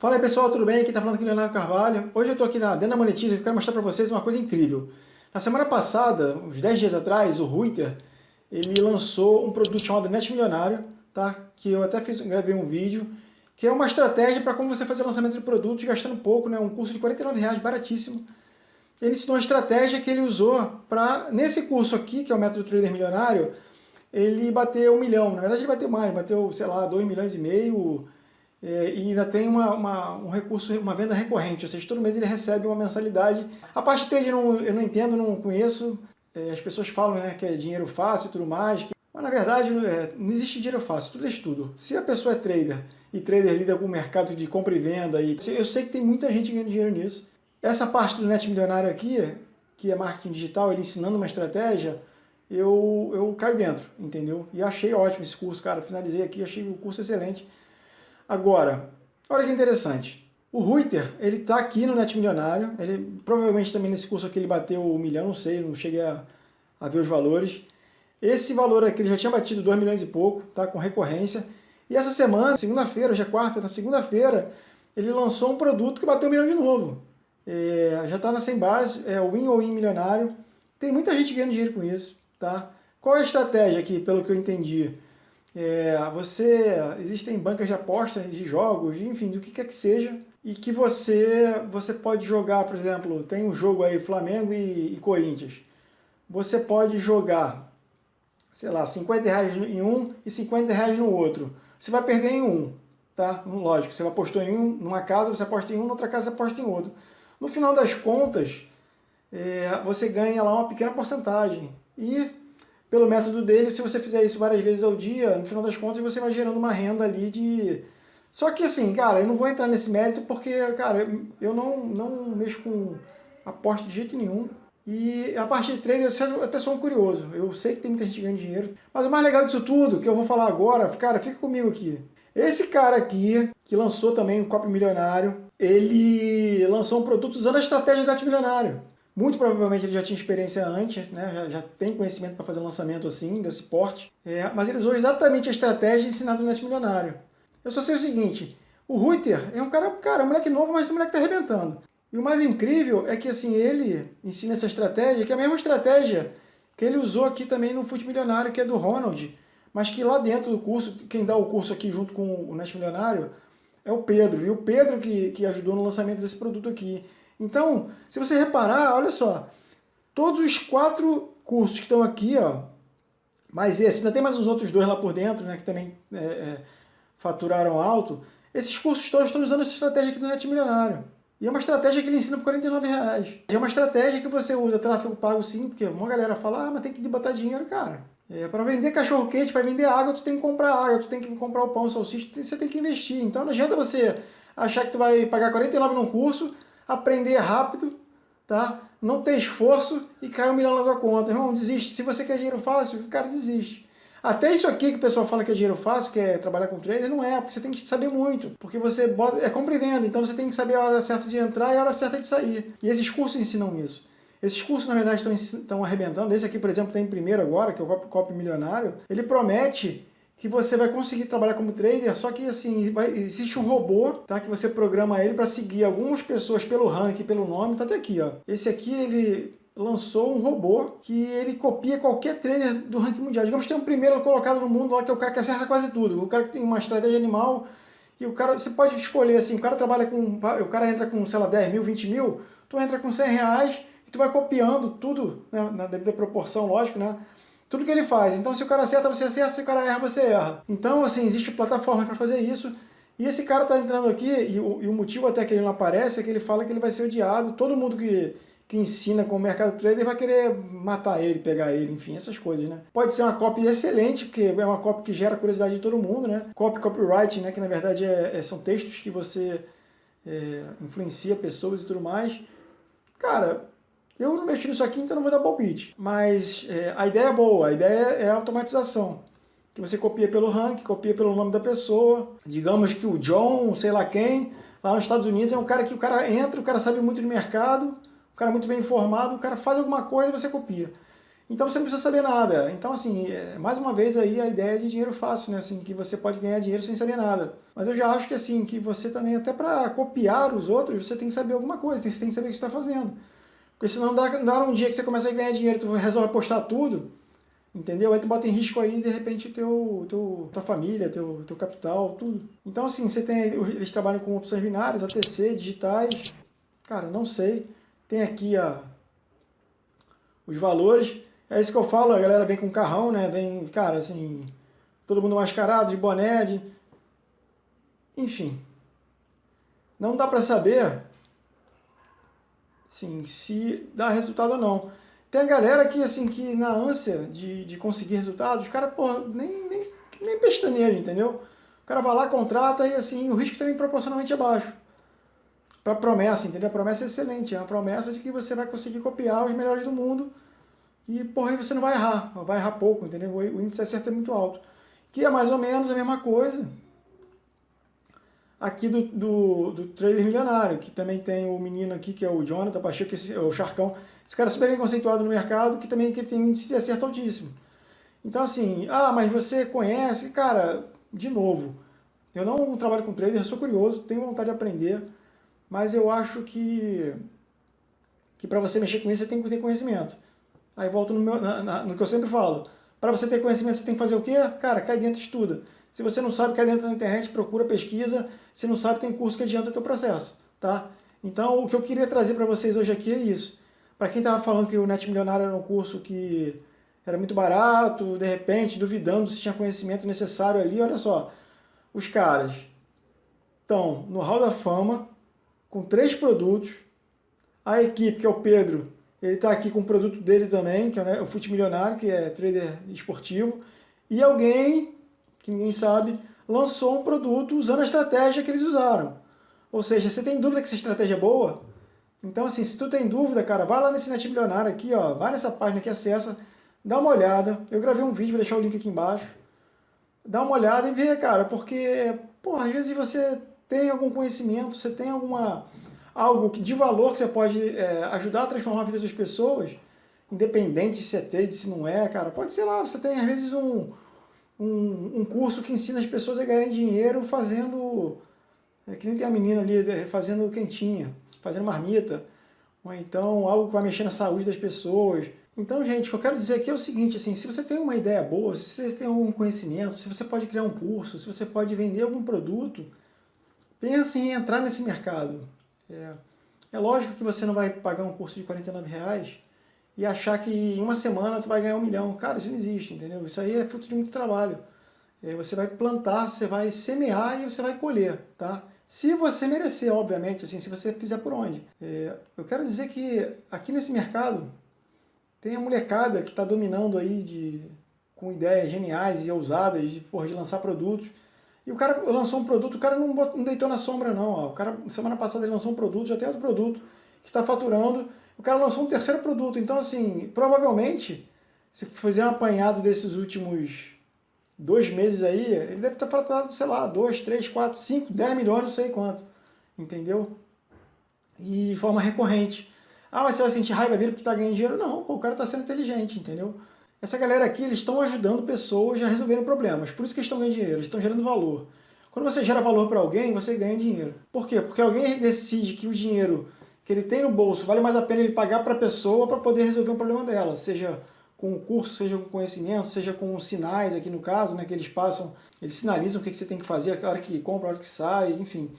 Fala aí pessoal, tudo bem? Aqui tá falando aqui Leonardo Carvalho. Hoje eu estou aqui na, dentro da Monetiza e quero mostrar para vocês uma coisa incrível. Na semana passada, uns 10 dias atrás, o Ruiter, ele lançou um produto chamado Net Milionário, tá? que eu até fiz, gravei um vídeo, que é uma estratégia para como você fazer lançamento de produtos gastando pouco, né? um curso de 49 reais, baratíssimo. Ele ensinou uma estratégia que ele usou para, nesse curso aqui, que é o Método Trader Milionário, ele bateu um milhão. Na verdade ele bateu mais, bateu, sei lá, 2 milhões e meio, é, e ainda tem uma, uma, um recurso, uma venda recorrente, ou seja, todo mês ele recebe uma mensalidade. A parte de trade eu não, eu não entendo, não conheço, é, as pessoas falam né, que é dinheiro fácil e tudo mais, que... mas na verdade é, não existe dinheiro fácil, tudo é estudo. Se a pessoa é trader e trader lida com o mercado de compra e venda, e eu sei que tem muita gente ganhando dinheiro nisso. Essa parte do Net Milionário aqui, que é marketing digital, ele ensinando uma estratégia, eu, eu caio dentro, entendeu? E achei ótimo esse curso, cara, finalizei aqui, achei o curso excelente. Agora, olha que interessante. O Ruiter, ele está aqui no Net Milionário, ele provavelmente também nesse curso aqui ele bateu o um milhão, não sei, não cheguei a, a, ver os valores. Esse valor aqui ele já tinha batido 2 milhões e pouco, tá, com recorrência. E essa semana, segunda-feira, hoje é quarta, na segunda-feira, ele lançou um produto que bateu um milhão de novo. É, já está na 100 bars, é o Win ou Win Milionário. Tem muita gente ganhando dinheiro com isso, tá? Qual é a estratégia aqui, pelo que eu entendi? É, você, existem bancas de apostas, de jogos, enfim, do que quer que seja, e que você, você pode jogar, por exemplo, tem um jogo aí, Flamengo e, e Corinthians. Você pode jogar, sei lá, 50 reais em um e 50 reais no outro. Você vai perder em um, tá? Lógico, você apostou em um, numa casa, você aposta em um, outra casa você aposta em outro. No final das contas, é, você ganha lá uma pequena porcentagem. E pelo método dele, se você fizer isso várias vezes ao dia, no final das contas você vai gerando uma renda ali de... Só que assim, cara, eu não vou entrar nesse mérito porque, cara, eu não, não mexo com aposta de jeito nenhum. E a parte de trader, eu até sou um curioso. Eu sei que tem muita gente ganhando dinheiro. Mas o mais legal disso tudo, que eu vou falar agora, cara, fica comigo aqui. Esse cara aqui, que lançou também um copo milionário, ele lançou um produto usando a estratégia do milionário. Muito provavelmente ele já tinha experiência antes, né? já, já tem conhecimento para fazer um lançamento assim, desse porte, é, mas ele usou exatamente a estratégia ensinada no Net Milionário. Eu só sei o seguinte, o Ruiter é um cara, cara, um moleque novo, mas um moleque que está arrebentando. E o mais incrível é que assim, ele ensina essa estratégia, que é a mesma estratégia que ele usou aqui também no Fute Milionário, que é do Ronald, mas que lá dentro do curso, quem dá o curso aqui junto com o Net Milionário é o Pedro, e o Pedro que, que ajudou no lançamento desse produto aqui. Então, se você reparar, olha só, todos os quatro cursos que estão aqui, ó, mas esse, ainda tem mais uns outros dois lá por dentro, né, que também é, é, faturaram alto, esses cursos todos estão usando essa estratégia aqui do Net Milionário. E é uma estratégia que ele ensina por 49 reais. É uma estratégia que você usa tráfego pago sim, porque uma galera fala, ah, mas tem que botar dinheiro, cara. É, para vender cachorro quente, para vender água, tu tem que comprar água, tu tem que comprar o pão, o salsicha, você tem que investir. Então não adianta você achar que tu vai pagar 49 num curso, aprender rápido, tá? não ter esforço e cair um milhão na sua conta. Irmão, desiste. Se você quer dinheiro fácil, o cara desiste. Até isso aqui que o pessoal fala que é dinheiro fácil, que é trabalhar com trader, não é, porque você tem que saber muito. Porque você bota, é compra e venda, então você tem que saber a hora certa de entrar e a hora certa de sair. E esses cursos ensinam isso. Esses cursos, na verdade, estão, arrebentando. Esse aqui, por exemplo, tem primeiro agora, que é o Copy Milionário. Ele promete que você vai conseguir trabalhar como trader, só que assim, vai, existe um robô, tá? Que você programa ele para seguir algumas pessoas pelo ranking, pelo nome, tá até aqui, ó. Esse aqui, ele lançou um robô que ele copia qualquer trader do ranking mundial. Digamos que tem um primeiro colocado no mundo lá, que é o cara que acerta quase tudo. O cara que tem uma estratégia animal, e o cara, você pode escolher assim, o cara trabalha com, o cara entra com, sei lá, 10 mil, 20 mil, tu entra com 100 reais, e tu vai copiando tudo, né, na devida proporção, lógico, né? Tudo que ele faz. Então se o cara acerta, você acerta, se o cara erra, você erra. Então assim, existe plataforma para fazer isso. E esse cara está entrando aqui, e o, e o, motivo até que ele não aparece é que ele fala que ele vai ser odiado. Todo mundo que, que ensina com o mercado trader vai querer matar ele, pegar ele, enfim, essas coisas, né? Pode ser uma copy excelente, porque é uma copy que gera curiosidade de todo mundo, né? Copy, copyright, né? Que na verdade é, é, são textos que você é, influencia pessoas e tudo mais. Cara, eu não mexi nisso aqui, então não vou dar palpite. Mas é, a ideia é boa, a ideia é a automatização. Que você copia pelo rank, copia pelo nome da pessoa. Digamos que o John, sei lá quem, lá nos Estados Unidos é um cara que o cara entra, o cara sabe muito de mercado, o cara é muito bem informado, o cara faz alguma coisa e você copia. Então você não precisa saber nada. Então, assim, é, mais uma vez aí a ideia de dinheiro fácil, né? Assim, que você pode ganhar dinheiro sem saber nada. Mas eu já acho que assim, que você também, até para copiar os outros, você tem que saber alguma coisa, você tem que saber o que está fazendo. Porque senão dá, dá um dia que você começa a ganhar dinheiro, tu resolve postar tudo, entendeu? Aí tu bota em risco aí, de repente, teu, teu, tua família, teu, teu capital, tudo. Então, assim, você tem, eles trabalham com opções binárias, OTC, digitais, cara, não sei. Tem aqui a, os valores. É isso que eu falo, a galera vem com carrão, né? Vem, cara, assim, todo mundo mascarado, de boné, de... enfim. Não dá para saber assim, se dá resultado ou não. Tem a galera que, assim, que na ânsia de, de conseguir resultados, os caras, porra, nem, nem, nem pestaneja, entendeu? O cara vai lá, contrata e, assim, o risco também é proporcionalmente abaixo. Para promessa, entendeu? A promessa é excelente, é uma promessa de que você vai conseguir copiar os melhores do mundo e, porra, você não vai errar, vai errar pouco, entendeu? O índice de acerto é muito alto. Que é mais ou menos a mesma coisa aqui do, do, do milionário, que também tem o menino aqui, que é o Jonathan Pacheco, esse, o Charcão. Esse cara é super bem conceituado no mercado, que também que tem um índice de acerto altíssimo. Então, assim, ah, mas você conhece? Cara, de novo, eu não trabalho com trader, sou curioso, tenho vontade de aprender, mas eu acho que, que para você mexer com isso, você tem que ter conhecimento. Aí volto no, meu, na, na, no que eu sempre falo. Para você ter conhecimento, você tem que fazer o quê? Cara, cai dentro e estuda. Se você não sabe, cai dentro da internet, procura, pesquisa. Se não sabe, tem curso que adianta o teu processo, tá? Então, o que eu queria trazer para vocês hoje aqui é isso. Para quem estava falando que o Net Milionário era um curso que era muito barato, de repente, duvidando se tinha conhecimento necessário ali, olha só. Os caras estão no Hall da Fama, com três produtos. A equipe, que é o Pedro, ele está aqui com o produto dele também, que é o Fute Milionário, que é trader esportivo. E alguém, que ninguém sabe, lançou um produto usando a estratégia que eles usaram. Ou seja, você tem dúvida que essa estratégia é boa? Então, assim, se tu tem dúvida, cara, vai lá nesse Net Milionário aqui, ó, vai nessa página que acessa, dá uma olhada. Eu gravei um vídeo, vou deixar o link aqui embaixo. Dá uma olhada e vê, cara, porque, pô, às vezes você tem algum conhecimento, você tem alguma algo de valor que você pode é, ajudar a transformar a vida das pessoas, independente se é trade, se não é, cara. Pode ser lá, você tem às vezes um, um, um curso que ensina as pessoas a ganharem dinheiro fazendo, é, que nem tem a menina ali, é, fazendo quentinha, fazendo marmita, ou então algo que vai mexer na saúde das pessoas. Então, gente, o que eu quero dizer aqui é o seguinte, assim, se você tem uma ideia boa, se você tem algum conhecimento, se você pode criar um curso, se você pode vender algum produto, pense em entrar nesse mercado. É, é lógico que você não vai pagar um curso de 49 reais e achar que em uma semana tu vai ganhar um milhão. Cara, isso não existe, entendeu? Isso aí é fruto de muito trabalho. É, você vai plantar, você vai semear e você vai colher, tá? Se você merecer, obviamente, assim, se você fizer por onde. É, eu quero dizer que aqui nesse mercado tem a molecada que está dominando aí de, com ideias geniais e ousadas de, porra, de lançar produtos e o cara lançou um produto, o cara não, não deitou na sombra não. Ó. O cara, semana passada ele lançou um produto, já tem outro produto que está faturando. O cara lançou um terceiro produto. Então, assim, provavelmente, se fizer um apanhado desses últimos dois meses aí, ele deve estar faturado, sei lá, 2, 3, 4, 5, 10 milhões, não sei quanto. Entendeu? E de forma recorrente. Ah, mas você vai sentir raiva dele porque está ganhando dinheiro? Não, pô, o cara está sendo inteligente, entendeu? Essa galera aqui, eles estão ajudando pessoas a resolverem problemas. Por isso que eles estão ganhando dinheiro, eles estão gerando valor. Quando você gera valor para alguém, você ganha dinheiro. Por quê? Porque alguém decide que o dinheiro que ele tem no bolso vale mais a pena ele pagar para a pessoa para poder resolver um problema dela. Seja com o curso, seja com conhecimento, seja com sinais, aqui no caso, né, que eles passam, eles sinalizam o que, que você tem que fazer, a hora que compra, a hora que sai, enfim.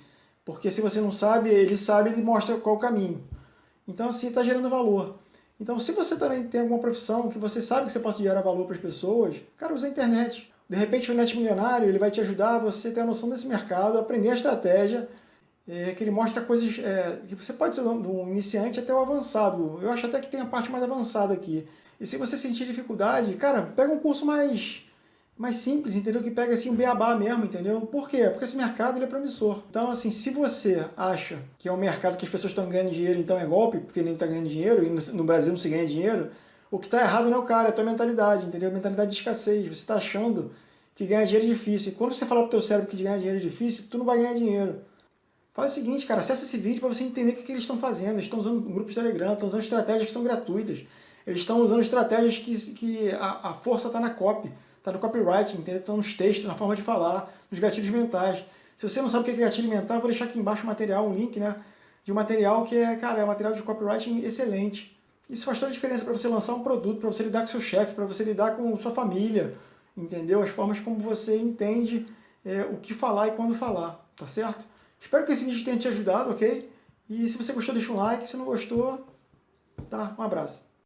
Porque se você não sabe, ele sabe, ele mostra qual o caminho. Então, assim, está gerando valor. Então, se você também tem alguma profissão que você sabe que você pode gerar valor para as pessoas, cara, usa a internet. De repente, o Net Milionário ele vai te ajudar a você ter a noção desse mercado, aprender a estratégia, é, que ele mostra coisas é, que você pode ser do iniciante até o avançado. Eu acho até que tem a parte mais avançada aqui. E se você sentir dificuldade, cara, pega um curso mais mais simples, entendeu? Que pega assim um beabá mesmo, entendeu? Por quê? Porque esse mercado ele é promissor. Então, assim, se você acha que é um mercado que as pessoas estão ganhando dinheiro, então é golpe, porque nem está ganhando dinheiro, e no Brasil não se ganha dinheiro, o que está errado não é o cara, é a tua mentalidade, entendeu? Mentalidade de escassez. Você está achando que ganhar dinheiro é difícil. E quando você falar pro teu cérebro que ganhar dinheiro é difícil, tu não vai ganhar dinheiro. Faz o seguinte, cara, acessa esse vídeo para você entender o que, que eles estão fazendo. Eles estão usando grupos de Telegram, estão usando estratégias que são gratuitas. eles estão usando estratégias que, que a, a força está na copy, está no copyright, entendeu? Estão nos textos, na forma de falar, nos gatilhos mentais. Se você não sabe o que é gatilho mental, eu vou deixar aqui embaixo o material, um link, né? De um material que é, cara, é um material de copywriting excelente. Isso faz toda a diferença para você lançar um produto, para você lidar com seu chefe, para você lidar com sua família, entendeu? As formas como você entende é, o que falar e quando falar, tá certo? Espero que esse vídeo tenha te ajudado, ok? E se você gostou, deixa um like, se não gostou, tá? Um abraço.